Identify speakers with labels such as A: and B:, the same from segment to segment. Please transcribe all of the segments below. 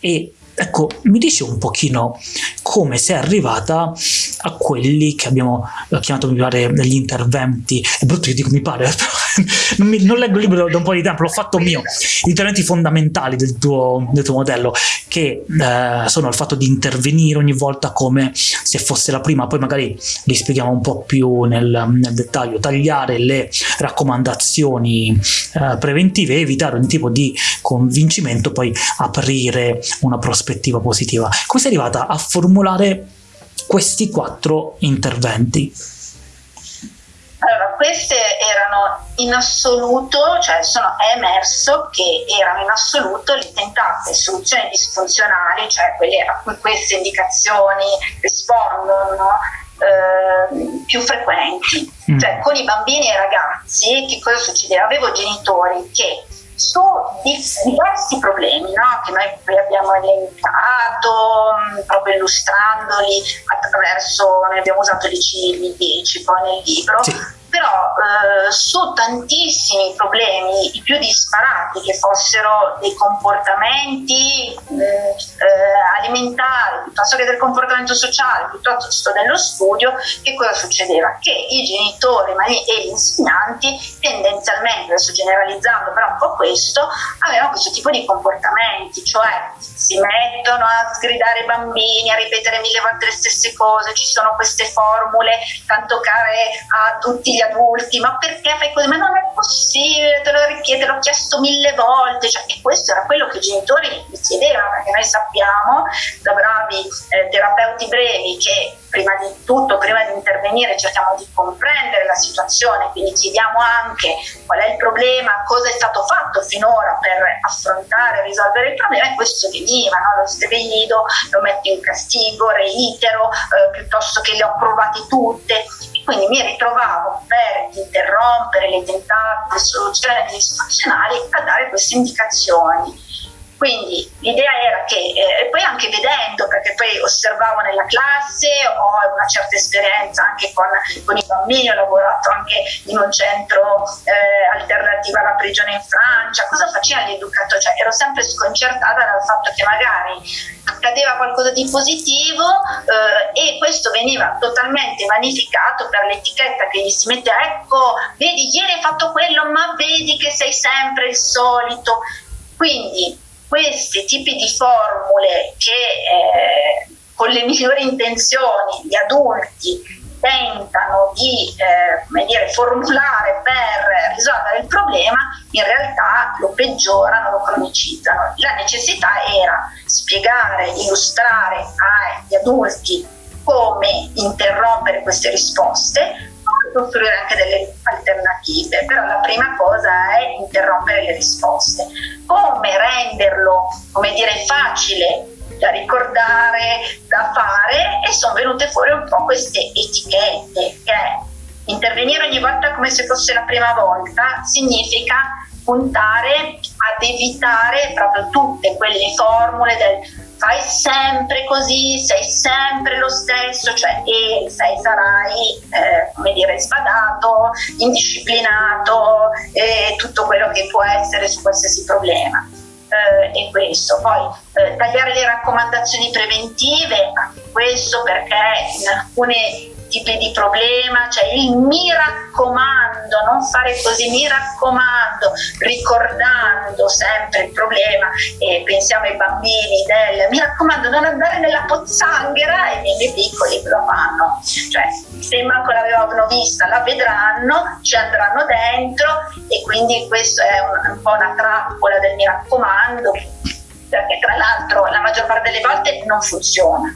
A: e ecco, mi dice un pochino come sei arrivata a quelli che abbiamo chiamato, mi pare, negli interventi, è brutto che dico mi pare, non, mi, non, leggo il libro da un po' di tempo, l'ho fatto mio, gli interventi fondamentali del tuo, del tuo modello, che eh, sono il fatto di intervenire ogni volta come se fosse la prima, poi magari li spieghiamo un po' più nel, nel dettaglio, tagliare le raccomandazioni eh, preventive, evitare ogni tipo di convincimento, poi aprire una prospettiva positiva. Come sei arrivata a formulare questi quattro interventi?
B: Allora, queste erano in assoluto, cioè sono, è emerso che erano in assoluto le tentate soluzioni disfunzionali, cioè quelle a cui queste indicazioni rispondono, eh, più frequenti. Mm. Cioè con i bambini e i ragazzi che cosa succedeva? Avevo genitori che su diversi problemi no? che noi qui abbiamo elencato mm, proprio illustrandoli attraverso, noi abbiamo usato i 10 poi nel libro, sì però eh, su tantissimi problemi, i più disparati, che fossero dei comportamenti mm, eh, alimentari, piuttosto che del comportamento sociale, piuttosto dello studio, che cosa succedeva? Che i genitori e gli insegnanti tendenzialmente, adesso generalizzando però un po' questo, avevano questo tipo di comportamenti, cioè si mettono a sgridare i bambini, a ripetere mille volte le stesse cose, ci sono queste formule tanto care a tutti gli adulti, ma perché fai così? Ma non è possibile, te lo richiede, l'ho chiesto mille volte, cioè, e questo era quello che i genitori mi chiedevano, perché noi sappiamo da bravi eh, terapeuti brevi che prima di tutto, prima di intervenire, cerchiamo di comprendere la situazione, quindi chiediamo anche qual è il problema, cosa è stato fatto finora per affrontare e risolvere il problema e questo veniva, no? lo sgrido, lo metto in castigo, reitero, eh, piuttosto che le ho provate tutte. Quindi mi ritrovavo per interrompere le tentate soluzioni disfunzionali a dare queste indicazioni quindi l'idea era che, eh, e poi anche vedendo, perché poi osservavo nella classe, ho una certa esperienza anche con, con i bambini, ho lavorato anche in un centro eh, alternativo alla prigione in Francia, cosa faceva l'educatore? Cioè, ero sempre sconcertata dal fatto che magari accadeva qualcosa di positivo eh, e questo veniva totalmente vanificato per l'etichetta che gli si mette, ecco, vedi, ieri hai fatto quello, ma vedi che sei sempre il solito. Quindi questi tipi di formule che eh, con le migliori intenzioni gli adulti tentano di eh, dire, formulare per risolvere il problema, in realtà lo peggiorano, lo cronicizzano. La necessità era spiegare, illustrare agli adulti come interrompere queste risposte, costruire anche delle alternative, però la prima cosa è interrompere le risposte. Come renderlo, come dire, facile da ricordare, da fare e sono venute fuori un po' queste etichette che intervenire ogni volta come se fosse la prima volta significa puntare ad evitare proprio tutte quelle formule del fai sempre così, sei sempre lo stesso, cioè e sei, sarai, eh, come dire, sbadato, indisciplinato e tutto quello che può essere su qualsiasi problema. Eh, e questo, poi eh, tagliare le raccomandazioni preventive, anche questo perché in alcune tipi di problema, cioè il mi raccomando, non fare così, mi raccomando, ricordando sempre il problema e pensiamo ai bambini del mi raccomando non andare nella pozzanghera e i miei piccoli lo fanno, cioè se manco l'avevano vista la vedranno, ci andranno dentro e quindi questo è un, un po' una trappola del mi raccomando perché tra l'altro la maggior parte delle volte non funziona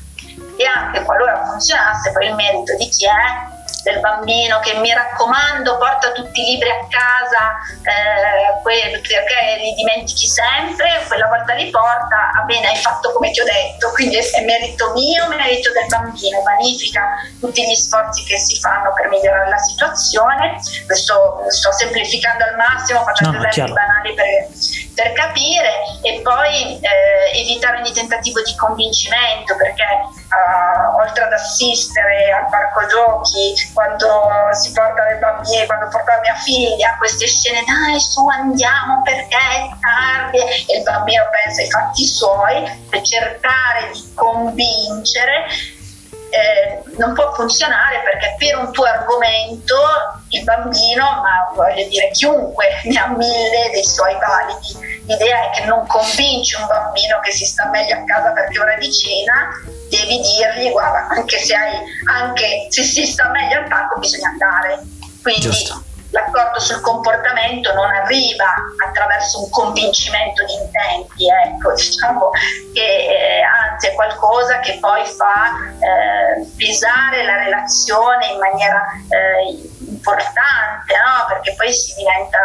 B: e anche qualora funzionasse poi il merito di chi è? Del bambino che mi raccomando porta tutti i libri a casa eh, perché li dimentichi sempre quella volta li porta va bene hai fatto come ti ho detto quindi è merito mio merito del bambino vanifica tutti gli sforzi che si fanno per migliorare la situazione. Questo sto semplificando al massimo facendo no, esempi banali per per capire e poi eh, evitare ogni tentativo di convincimento perché uh, oltre ad assistere al parco giochi quando si porta le bambine, quando porta mia figlia a queste scene dai su andiamo perché è tardi e il bambino pensa ai fatti suoi per cercare di convincere eh, non può funzionare perché per un tuo argomento il bambino, ma voglio dire chiunque ne ha mille dei suoi validi. L'idea è che non convinci un bambino che si sta meglio a casa perché ora di cena, devi dirgli guarda, anche se, hai, anche se si sta meglio al parco bisogna andare. Quindi Giusto l'accordo sul comportamento non arriva attraverso un convincimento di intenti, ecco, diciamo che eh, anzi è qualcosa che poi fa eh, pesare la relazione in maniera eh, importante, no? perché poi si diventa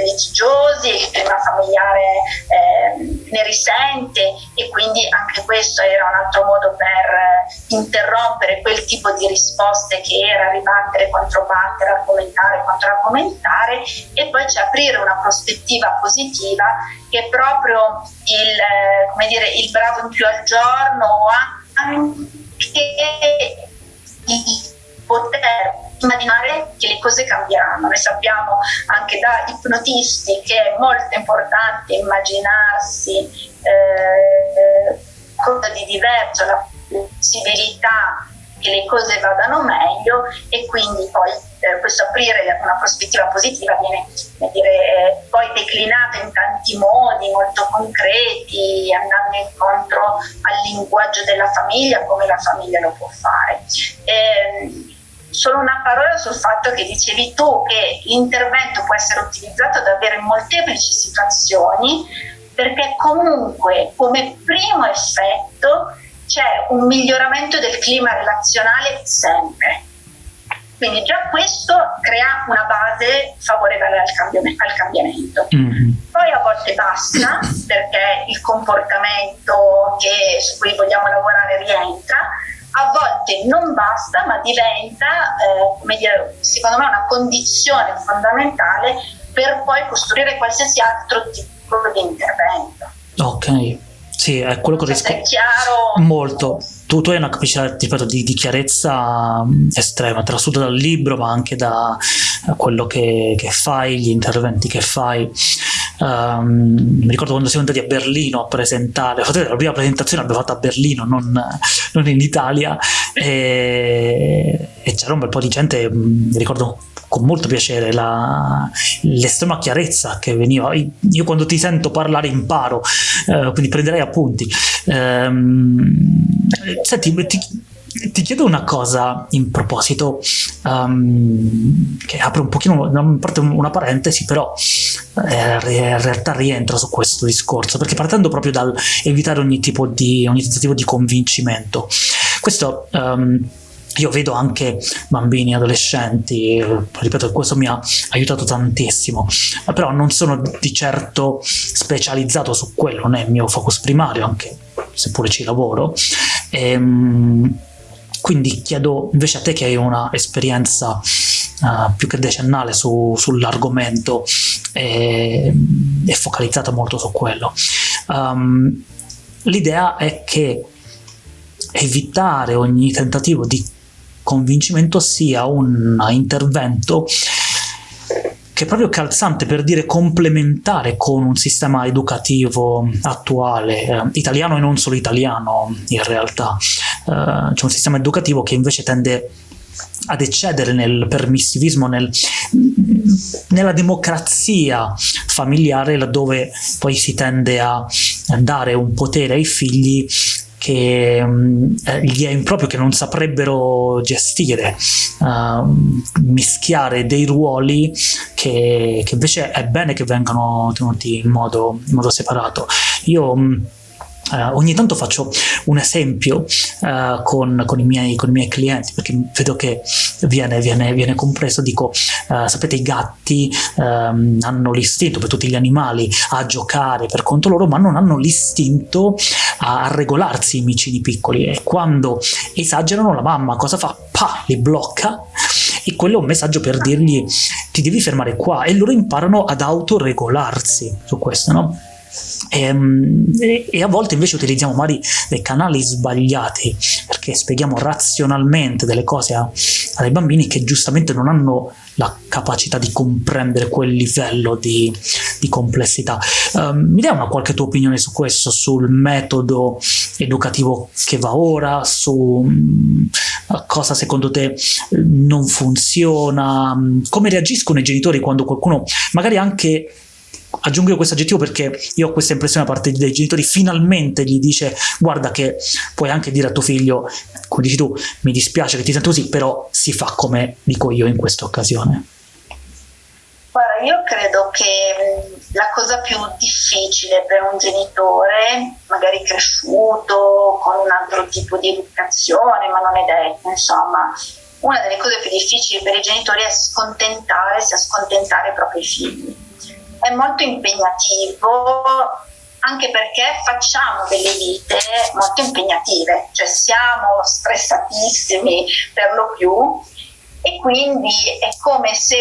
B: litigiosi, il clima familiare eh, ne risente e quindi anche questo era un altro modo per eh, interrompere quel tipo di risposte che era ribattere, controbattere, argomentare, controargomentare e poi c'è aprire una prospettiva positiva che proprio il, eh, dire, il bravo in più al giorno anche di poter immaginare che le cose cambieranno. Noi sappiamo anche da ipnotisti che è molto importante immaginarsi eh, cosa di diverso, la possibilità che le cose vadano meglio e quindi poi eh, questo aprire una prospettiva positiva viene dire, poi declinato in tanti modi molto concreti, andando incontro al linguaggio della famiglia, come la famiglia lo può fare. Eh, solo una parola sul fatto che dicevi tu che l'intervento può essere utilizzato davvero in molteplici situazioni perché comunque come primo effetto c'è un miglioramento del clima relazionale sempre. Quindi già questo crea una base favorevole al, cambiamento. Al cambiamento. Mm-hmm. Poi a volte basta perché il comportamento che, su cui vogliamo lavorare rientra, a volte non basta, ma diventa, eh, come dire, secondo me, una condizione fondamentale per poi costruire qualsiasi altro tipo di intervento.
A: Ok, sì, è quello che
B: risco... È chiaro?
A: Molto. Tu, tu hai una capacità ripeto, di, di, chiarezza mm, estrema, trasuta dal libro, ma anche da uh, quello che, che, fai, gli interventi che fai. Um, mi ricordo quando siamo andati a Berlino a presentare, la prima presentazione l'abbiamo fatta a Berlino, non, non in Italia, e, e, c'era un bel po' di gente, mm, mi ricordo con molto piacere l'estrema chiarezza che veniva. Io quando ti sento parlare imparo, eh, quindi prenderei appunti. Ehm, senti, ti, ti chiedo una cosa in proposito, um, che apre un pochino una parentesi, però eh, in realtà rientra su questo discorso, perché partendo proprio dal evitare ogni tipo di, ogni tentativo di convincimento, questo... Um, io vedo anche bambini, adolescenti, ripeto, questo mi ha aiutato tantissimo, però non sono di certo specializzato su quello, non è il mio focus primario, anche seppure ci lavoro. Ehm, quindi chiedo invece a te che hai una esperienza uh, più che decennale su, sull'argomento e, e, focalizzata molto su quello. Um, L'idea è che evitare ogni tentativo di convincimento sia un intervento che è proprio calzante per dire complementare con un sistema educativo attuale, eh, italiano e non solo italiano in realtà. Eh, c'è un sistema educativo che invece tende ad eccedere nel permissivismo, nel, nella democrazia familiare, laddove poi si tende a dare un potere ai figli che um, gli è improprio, che non saprebbero gestire, uh, mischiare dei ruoli che, che, invece è bene che vengano tenuti in modo, in modo separato. Io Uh, ogni tanto faccio un esempio uh, con, con, i miei, con, i miei, clienti perché vedo che viene, viene, viene compreso, dico, uh, sapete i gatti um, hanno l'istinto per tutti gli animali a giocare per conto loro ma non hanno l'istinto a, regolarsi i micini piccoli e quando esagerano la mamma cosa fa? Pa, li blocca e quello è un messaggio per dirgli ti devi fermare qua e loro imparano ad autoregolarsi su questo, no? E, ehm, e, a volte invece utilizziamo magari dei canali sbagliati perché spieghiamo razionalmente delle cose a, ai bambini che giustamente non hanno la capacità di comprendere quel livello di, di complessità. Um, mi dai una qualche tua opinione su questo, sul metodo educativo che va ora, su um, cosa secondo te non funziona, come reagiscono i genitori quando qualcuno magari anche aggiungo questo aggettivo perché io ho questa impressione da parte dei genitori, finalmente gli dice guarda che puoi anche dire a tuo figlio, come dici tu, mi dispiace che ti sento così, però si fa come dico io in questa occasione.
B: Guarda, io credo che la cosa più difficile per un genitore, magari cresciuto con un altro tipo di educazione, ma non è detto, insomma, una delle cose più difficili per i genitori è scontentare, sia scontentare i propri figli è molto impegnativo anche perché facciamo delle vite molto impegnative, cioè siamo stressatissimi per lo più e quindi è come se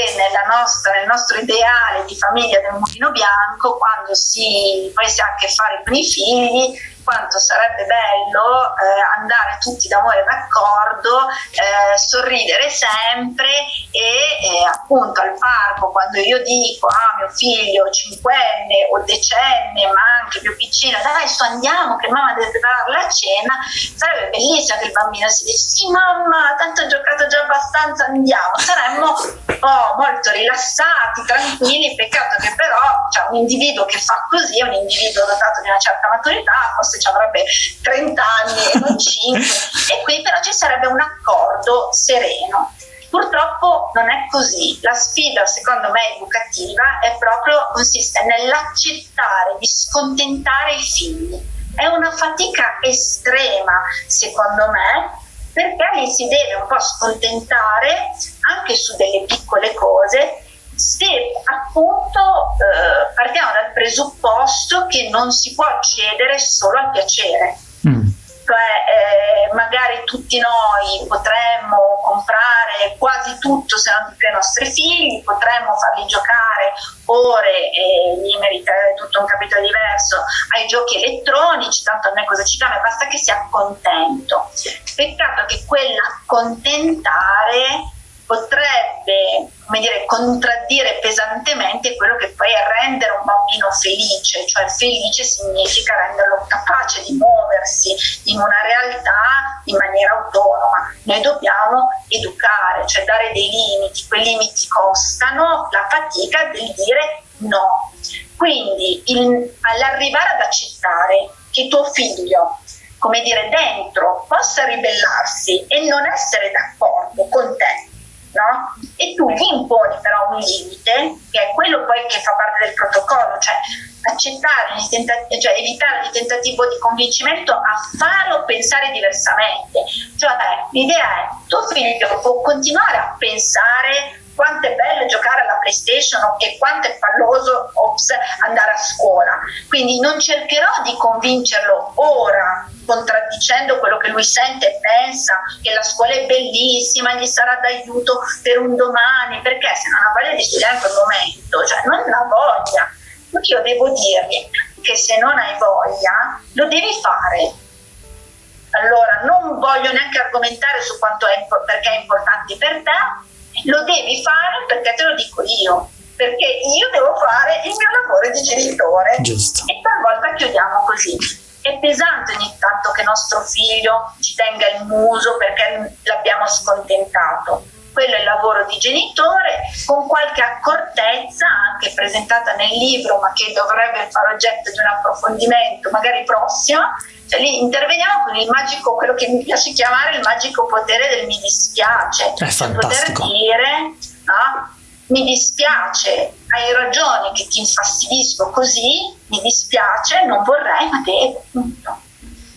B: nostra, nel nostro ideale di famiglia del mulino bianco, quando si, poi si ha a che fare con i figli, quanto sarebbe bello eh, andare tutti d'amore d'accordo, eh, sorridere sempre e eh, appunto al parco quando io dico a ah, mio figlio cinquenne o decenne ma anche più piccina dai su andiamo che mamma deve preparare la cena sarebbe bellissimo che il bambino si dice sì mamma tanto ho giocato già abbastanza andiamo saremmo oh, molto rilassati tranquilli peccato che però cioè, un individuo che fa così un individuo dotato di una certa maturità forse ci avrebbe 30 anni e non 5 e qui però ci sarebbe un accordo sereno. Purtroppo non è così. La sfida, secondo me, educativa è proprio consiste nell'accettare di scontentare i figli. È una fatica estrema, secondo me, perché li si deve un po' scontentare anche su delle piccole cose se appunto eh, partiamo dal presupposto che non si può accedere solo al piacere. Mm. Cioè, eh, magari tutti noi potremmo comprare quasi tutto se non di più ai nostri figli, potremmo farli giocare ore e gli meriterebbe tutto un capitolo diverso ai giochi elettronici, tanto a me cosa ci cambia, basta che sia contento. Peccato che quell'accontentare potrebbe come dire, contraddire pesantemente quello che poi è rendere un bambino felice, cioè felice significa renderlo capace di muoversi in una realtà in maniera autonoma. Noi dobbiamo educare, cioè dare dei limiti, quei limiti costano la fatica del dire no. Quindi il, all'arrivare ad accettare che tuo figlio come dire, dentro possa ribellarsi e non essere d'accordo con te no? E tu gli imponi però un limite, che è quello poi che fa parte del protocollo, cioè accettare, cioè evitare il tentativo di convincimento a fare o pensare diversamente. Cioè l'idea è tuo figlio può continuare a pensare quanto è bello giocare alla PlayStation e quanto è falloso ops, andare a scuola. Quindi non cercherò di convincerlo ora, contraddicendo quello che lui sente e pensa, che la scuola è bellissima, gli sarà d'aiuto per un domani, perché se non ha voglia di studiare in quel momento, cioè non ha voglia. Io devo dirgli che se non hai voglia, lo devi fare. Allora, non voglio neanche argomentare su quanto è, perché è importante per te, lo devi fare perché te lo dico io, perché io devo fare il mio lavoro di genitore.
A: Giusto.
B: E talvolta chiudiamo così. È pesante ogni tanto che nostro figlio ci tenga il muso perché l'abbiamo scontentato. Quello è il lavoro di genitore, con qualche accortezza, anche presentata nel libro, ma che dovrebbe fare oggetto di un approfondimento, magari prossimo, cioè lì interveniamo con il magico, quello che mi piace chiamare il magico potere del mi dispiace.
A: È cioè fantastico.
B: Poter dire, no? Mi dispiace, hai ragione che ti infastidisco così, mi dispiace, non vorrei, ma devo, punto.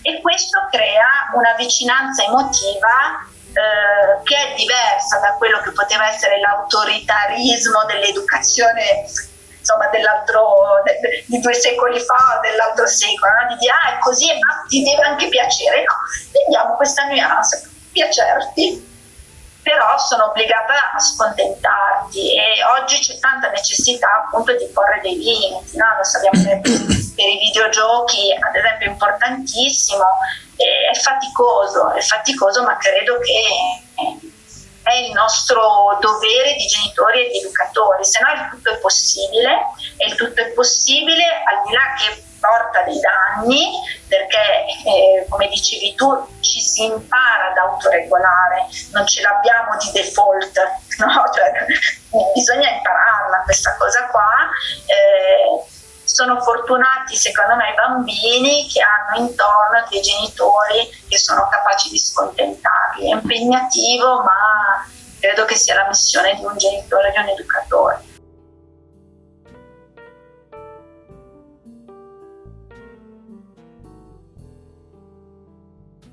B: E questo crea una vicinanza emotiva eh, che è diversa da quello che poteva essere l'autoritarismo dell'educazione insomma dell'altro de, de, di due secoli fa o dell'altro secolo no? di dire ah è così ma ti deve anche piacere no, vediamo questa nuance piacerti però sono obbligata a scontentarti e oggi c'è tanta necessità appunto di porre dei limiti no? lo sappiamo per i videogiochi, ad esempio, importantissimo, è faticoso, è faticoso, ma credo che è il nostro dovere di genitori e di educatori, se no il tutto è possibile e il tutto è possibile al di là che porta dei danni perché eh, come dicevi tu ci si impara ad autoregolare, non ce l'abbiamo di default, no? cioè, bisogna impararla questa cosa qua. Eh, sono fortunati secondo me i bambini che hanno intorno dei genitori che sono capaci di scontentarli. È impegnativo, ma credo che sia la missione di un genitore, di un educatore.